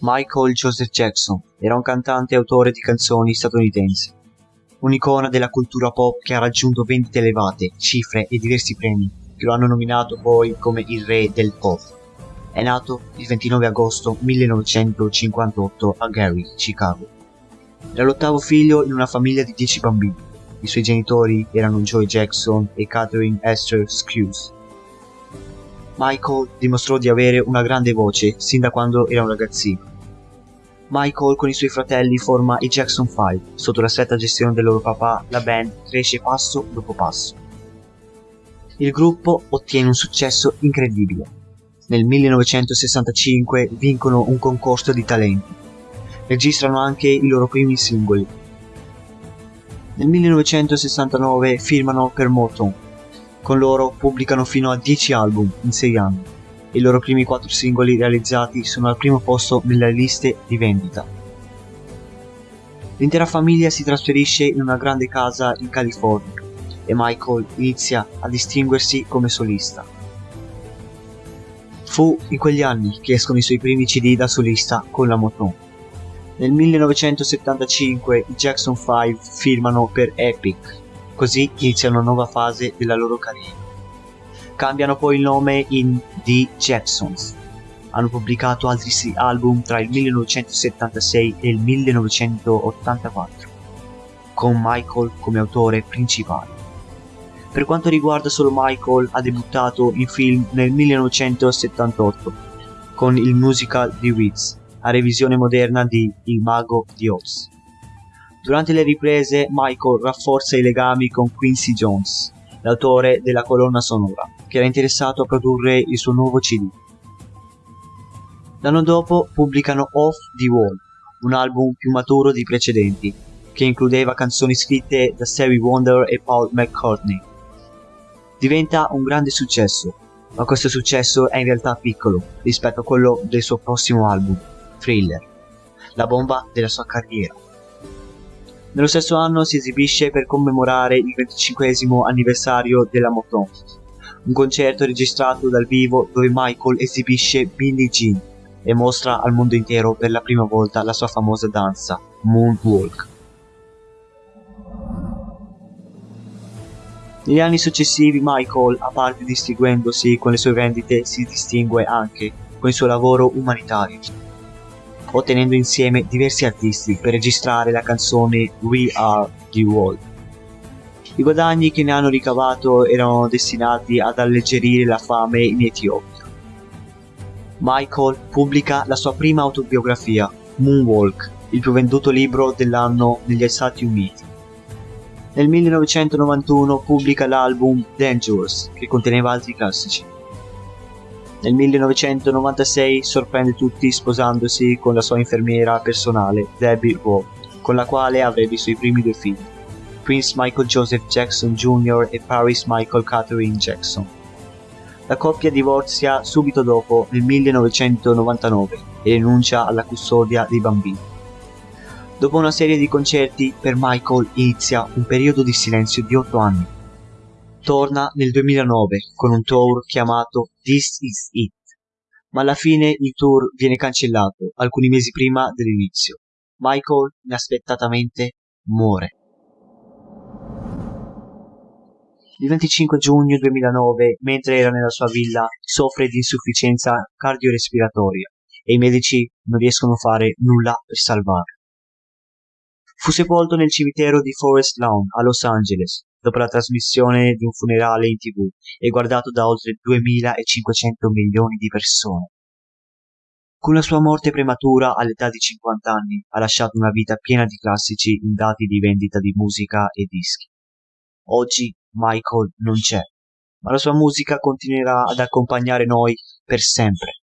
Michael Joseph Jackson era un cantante e autore di canzoni statunitense, un'icona della cultura pop che ha raggiunto vendite elevate, cifre e diversi premi, che lo hanno nominato poi come il re del pop. È nato il 29 agosto 1958 a Gary, Chicago. Era l'ottavo figlio in una famiglia di 10 bambini. I suoi genitori erano Joy Jackson e Catherine Esther Skews. Michael dimostrò di avere una grande voce sin da quando era un ragazzino. Michael con i suoi fratelli forma i Jackson 5. Sotto la stretta gestione del loro papà, la band cresce passo dopo passo. Il gruppo ottiene un successo incredibile. Nel 1965 vincono un concorso di talenti. Registrano anche i loro primi singoli. Nel 1969 firmano per Motown con loro pubblicano fino a 10 album in 6 anni. I loro primi 4 singoli realizzati sono al primo posto nelle liste di vendita. L'intera famiglia si trasferisce in una grande casa in California e Michael inizia a distinguersi come solista. Fu in quegli anni che escono i suoi primi CD da solista con la Motown. Nel 1975 i Jackson 5 firmano per Epic Così inizia una nuova fase della loro carriera. Cambiano poi il nome in The Jacksons. Hanno pubblicato altri sei album tra il 1976 e il 1984, con Michael come autore principale. Per quanto riguarda solo Michael, ha debuttato in film nel 1978 con il musical The Wiz, a revisione moderna di Il Mago di Oz. Durante le riprese Michael rafforza i legami con Quincy Jones, l'autore della colonna sonora, che era interessato a produrre il suo nuovo CD. L'anno dopo pubblicano Off the Wall, un album più maturo dei precedenti, che includeva canzoni scritte da Stevie Wonder e Paul McCartney. Diventa un grande successo, ma questo successo è in realtà piccolo rispetto a quello del suo prossimo album, Thriller, la bomba della sua carriera. Nello stesso anno si esibisce per commemorare il 25 anniversario della Motown, un concerto registrato dal vivo dove Michael esibisce Billie Jean e mostra al mondo intero per la prima volta la sua famosa danza, Moonwalk. Negli anni successivi Michael, a parte distinguendosi con le sue vendite, si distingue anche con il suo lavoro umanitario ottenendo insieme diversi artisti per registrare la canzone We Are the World. I guadagni che ne hanno ricavato erano destinati ad alleggerire la fame in Etiopia. Michael pubblica la sua prima autobiografia, Moonwalk, il più venduto libro dell'anno negli Stati Uniti. Nel 1991 pubblica l'album Dangerous, che conteneva altri classici. Nel 1996 sorprende tutti sposandosi con la sua infermiera personale, Debbie Rowe, con la quale avrebbe i suoi primi due figli, Prince Michael Joseph Jackson Jr. e Paris Michael Catherine Jackson. La coppia divorzia subito dopo, nel 1999, e rinuncia alla custodia dei bambini. Dopo una serie di concerti, per Michael inizia un periodo di silenzio di 8 anni torna nel 2009 con un tour chiamato This Is It, ma alla fine il tour viene cancellato alcuni mesi prima dell'inizio. Michael inaspettatamente muore. Il 25 giugno 2009, mentre era nella sua villa, soffre di insufficienza cardiorespiratoria e i medici non riescono a fare nulla per salvarlo. Fu sepolto nel cimitero di Forest Lawn a Los Angeles, dopo la trasmissione di un funerale in tv e guardato da oltre 2500 milioni di persone. Con la sua morte prematura all'età di 50 anni ha lasciato una vita piena di classici in dati di vendita di musica e dischi. Oggi Michael non c'è, ma la sua musica continuerà ad accompagnare noi per sempre.